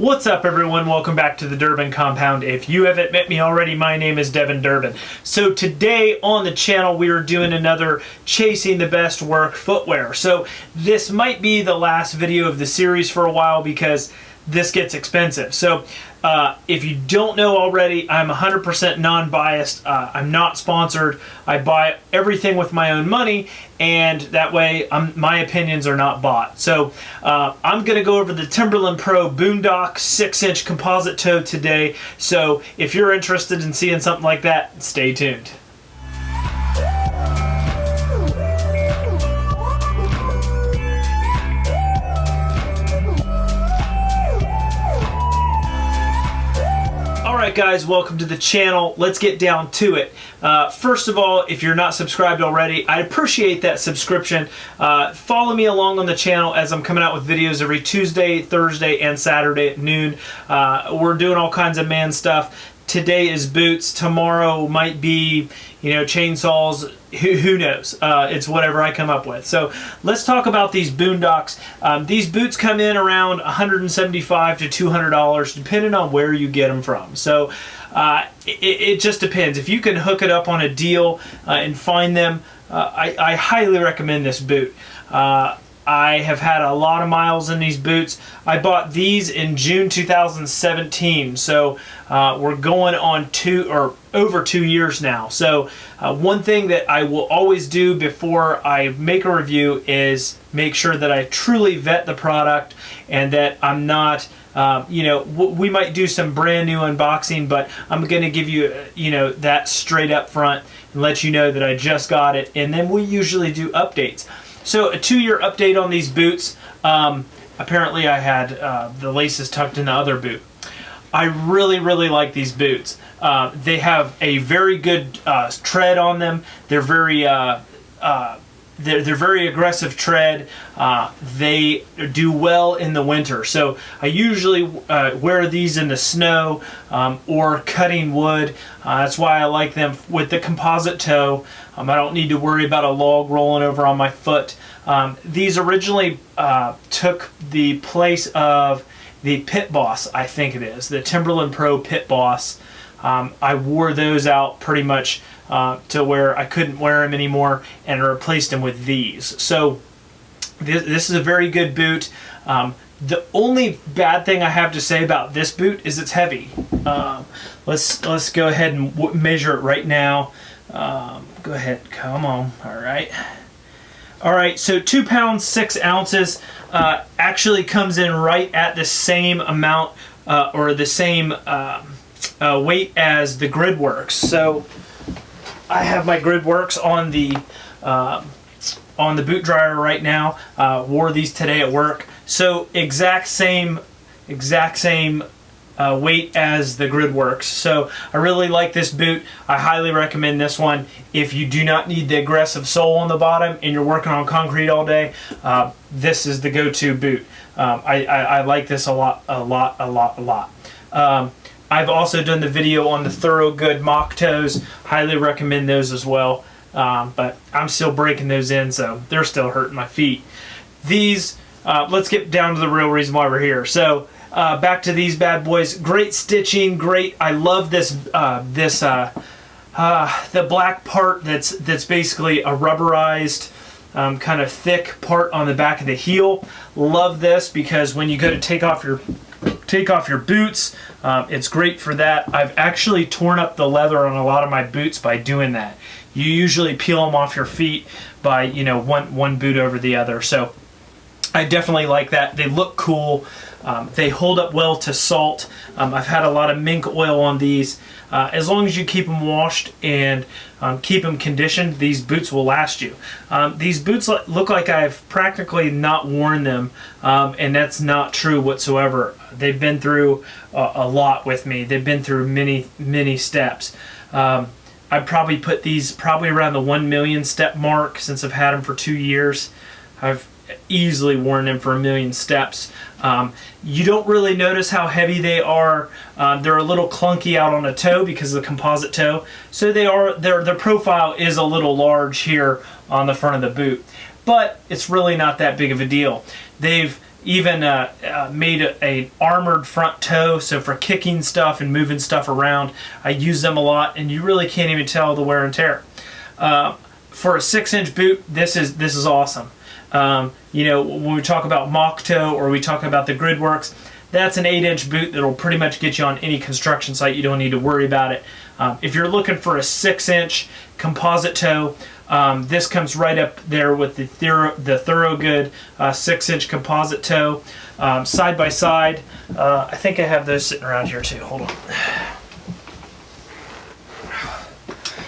What's up everyone? Welcome back to the Durbin Compound. If you haven't met me already, my name is Devin Durbin. So today on the channel we are doing another Chasing the Best Work footwear. So this might be the last video of the series for a while because this gets expensive. So uh, if you don't know already, I'm 100% non-biased. Uh, I'm not sponsored. I buy everything with my own money, and that way I'm, my opinions are not bought. So uh, I'm going to go over the Timberland Pro Boondock 6-inch composite toe today. So if you're interested in seeing something like that, stay tuned. Guys, welcome to the channel. Let's get down to it. Uh, first of all, if you're not subscribed already, I appreciate that subscription. Uh, follow me along on the channel as I'm coming out with videos every Tuesday, Thursday, and Saturday at noon. Uh, we're doing all kinds of man stuff today is boots, tomorrow might be, you know, chainsaws, who, who knows? Uh, it's whatever I come up with. So let's talk about these boondocks. Um, these boots come in around 175 to $200 depending on where you get them from. So uh, it, it, just depends. If you can hook it up on a deal uh, and find them, uh, I, I, highly recommend this boot. Uh, I have had a lot of miles in these boots. I bought these in June 2017, so uh, we're going on two or over two years now. So uh, one thing that I will always do before I make a review is make sure that I truly vet the product and that I'm not um, you know, we might do some brand new unboxing, but I'm going to give you, uh, you know, that straight up front and let you know that I just got it. And then we usually do updates. So a two-year update on these boots. Um, apparently I had uh, the laces tucked in the other boot. I really, really like these boots. Uh, they have a very good uh, tread on them. They're very uh, uh, they're, they're very aggressive tread. Uh, they do well in the winter. So I usually uh, wear these in the snow um, or cutting wood. Uh, that's why I like them with the composite toe. Um, I don't need to worry about a log rolling over on my foot. Um, these originally uh, took the place of the Pit Boss, I think it is, the Timberland Pro Pit Boss. Um, I wore those out pretty much uh, to where I couldn't wear them anymore and replaced them with these. So this, this is a very good boot. Um, the only bad thing I have to say about this boot is it's heavy. Um, let's let's go ahead and measure it right now. Um, go ahead, come on. All right. All right, so two pounds, six ounces uh, actually comes in right at the same amount uh, or the same uh, uh, weight as the GridWorks. So I have my GridWorks on the uh, on the boot dryer right now. Uh, wore these today at work. So exact same exact same uh, weight as the GridWorks. So I really like this boot. I highly recommend this one. If you do not need the aggressive sole on the bottom and you're working on concrete all day, uh, this is the go-to boot. Um, I, I, I, like this a lot, a lot, a lot, a lot. Um, I've also done the video on the Thorogood mock toes. Highly recommend those as well. Um, but I'm still breaking those in, so they're still hurting my feet. These, uh, let's get down to the real reason why we're here. So uh, back to these bad boys. Great stitching, great. I love this, uh, this, uh, uh, the black part that's that's basically a rubberized um, kind of thick part on the back of the heel. Love this because when you go to take off your take off your boots. Um, it's great for that. I've actually torn up the leather on a lot of my boots by doing that. You usually peel them off your feet by, you know, one, one boot over the other. So I definitely like that. They look cool. Um, they hold up well to salt. Um, I've had a lot of mink oil on these. Uh, as long as you keep them washed and um, keep them conditioned, these boots will last you. Um, these boots look like I've practically not worn them, um, and that's not true whatsoever. They've been through a, a, lot with me. They've been through many, many steps. Um, I'd probably put these probably around the 1 million step mark since I've had them for two years. I've easily worn them for a million steps. Um, you don't really notice how heavy they are. Uh, they're a little clunky out on a toe because of the composite toe. So they are their their profile is a little large here on the front of the boot, but it's really not that big of a deal. They've even uh, uh, made a, a, armored front toe so for kicking stuff and moving stuff around I use them a lot and you really can't even tell the wear and tear. Uh, for a six inch boot this is this is awesome. Um, you know when we talk about mock toe or we talk about the gridworks that's an 8 inch boot that'll pretty much get you on any construction site. You don't need to worry about it. Um, if you're looking for a 6 inch composite toe um, this comes right up there with the, Thoro the Thorogood uh, 6-inch composite toe. Um, side by side, uh, I think I have those sitting around here too. Hold on.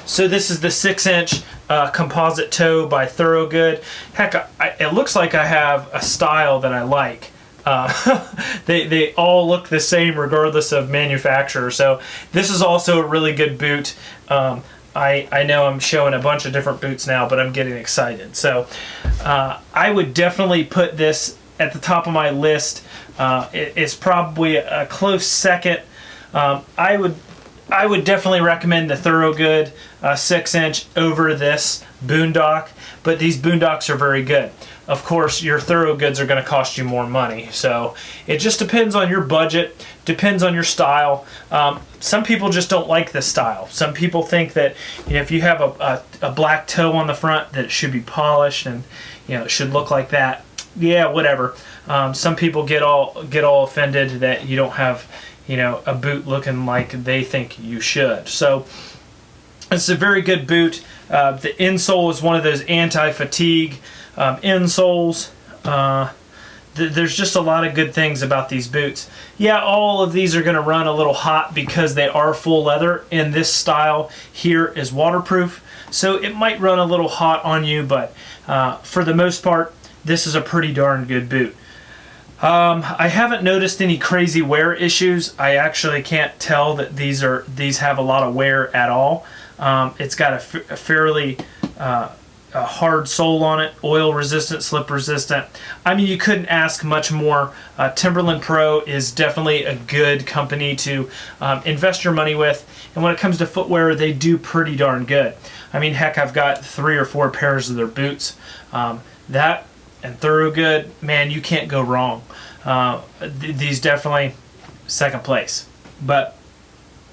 So this is the 6-inch uh, composite toe by Thorogood. Heck, I, it looks like I have a style that I like. Uh, they, they all look the same regardless of manufacturer. So this is also a really good boot. Um, I, I know I'm showing a bunch of different boots now, but I'm getting excited. So uh, I would definitely put this at the top of my list. Uh, it, it's probably a, close second. Um, I would I would definitely recommend the Thorogood uh, 6 inch over this Boondock, but these Boondocks are very good. Of course, your Thorogoods are going to cost you more money, so it just depends on your budget, depends on your style. Um, some people just don't like this style. Some people think that you know, if you have a, a, a, black toe on the front that it should be polished and you know it should look like that. Yeah, whatever. Um, some people get all get all offended that you don't have you know a boot looking like they think you should. So it's a very good boot. Uh, the insole is one of those anti-fatigue um, insoles. Uh, there's just a lot of good things about these boots. Yeah, all of these are going to run a little hot because they are full leather and this style here is waterproof. So it might run a little hot on you, but uh, for the most part, this is a pretty darn good boot. Um, I haven't noticed any crazy wear issues. I actually can't tell that these are these have a lot of wear at all. Um, it's got a, fairly uh, a hard sole on it, oil resistant, slip resistant. I mean, you couldn't ask much more. Uh, Timberland Pro is definitely a good company to um, invest your money with. And when it comes to footwear, they do pretty darn good. I mean, heck, I've got three or four pairs of their boots. Um, that and Thorogood, man, you can't go wrong. Uh, th these definitely second place. But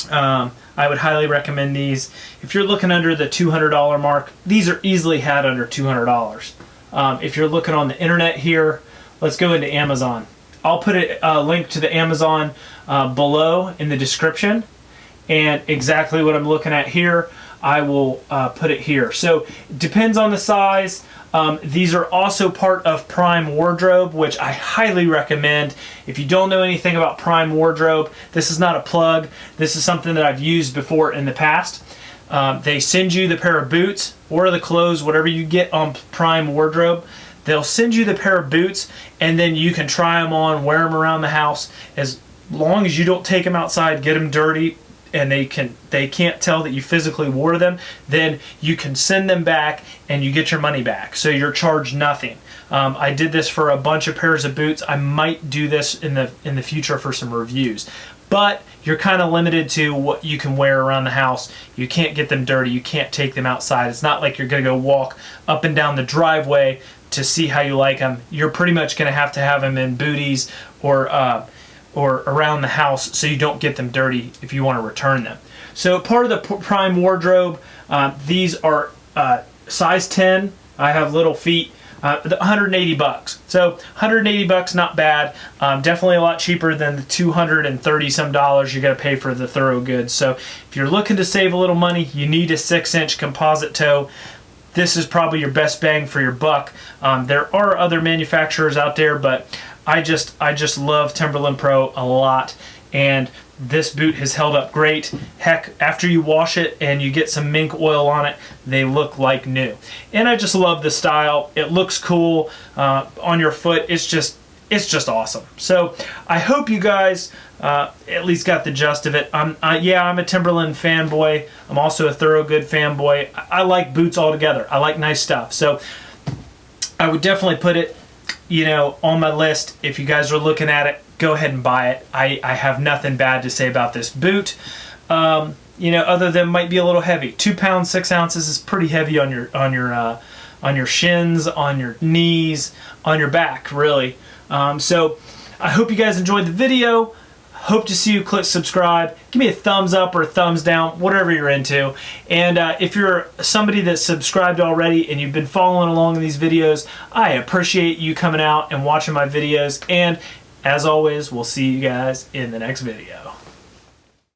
um, I would highly recommend these. If you're looking under the $200 mark, these are easily had under $200. Um, if you're looking on the internet here, let's go into Amazon. I'll put a, link to the Amazon uh, below in the description and exactly what I'm looking at here I will uh, put it here. So it depends on the size. Um, these are also part of Prime Wardrobe, which I highly recommend. If you don't know anything about Prime Wardrobe, this is not a plug. This is something that I've used before in the past. Um, they send you the pair of boots or the clothes, whatever you get on Prime Wardrobe. They'll send you the pair of boots and then you can try them on, wear them around the house. As long as you don't take them outside, get them dirty, and they can they can't tell that you physically wore them, then you can send them back and you get your money back. So you're charged nothing. Um, I did this for a bunch of pairs of boots. I might do this in the in the future for some reviews. But you're kind of limited to what you can wear around the house. You can't get them dirty. You can't take them outside. It's not like you're going to go walk up and down the driveway to see how you like them. You're pretty much going to have to have them in booties or uh, or around the house so you don't get them dirty if you want to return them. So part of the Prime wardrobe, uh, these are uh, size 10. I have little feet. Uh, 180 bucks. So 180 bucks, not bad. Um, definitely a lot cheaper than the 230 some dollars you got to pay for the Thorogoods. So if you're looking to save a little money, you need a six inch composite toe. This is probably your best bang for your buck. Um, there are other manufacturers out there, but I just I just love Timberland Pro a lot and this boot has held up great. Heck, after you wash it and you get some mink oil on it, they look like new. And I just love the style. It looks cool uh, on your foot. It's just it's just awesome. So I hope you guys uh, at least got the gist of it. I'm, yeah, I'm a Timberland fanboy. I'm also a Thorogood fanboy. I, I like boots altogether. I like nice stuff. So I would definitely put it you know, on my list. If you guys are looking at it, go ahead and buy it. I, I have nothing bad to say about this boot. Um, you know, other than might be a little heavy. Two pounds six ounces is pretty heavy on your on your uh, on your shins, on your knees, on your back, really. Um, so I hope you guys enjoyed the video. Hope to see you click subscribe. Give me a thumbs up or a thumbs down, whatever you're into. And uh, if you're somebody that's subscribed already and you've been following along in these videos, I appreciate you coming out and watching my videos. And as always, we'll see you guys in the next video.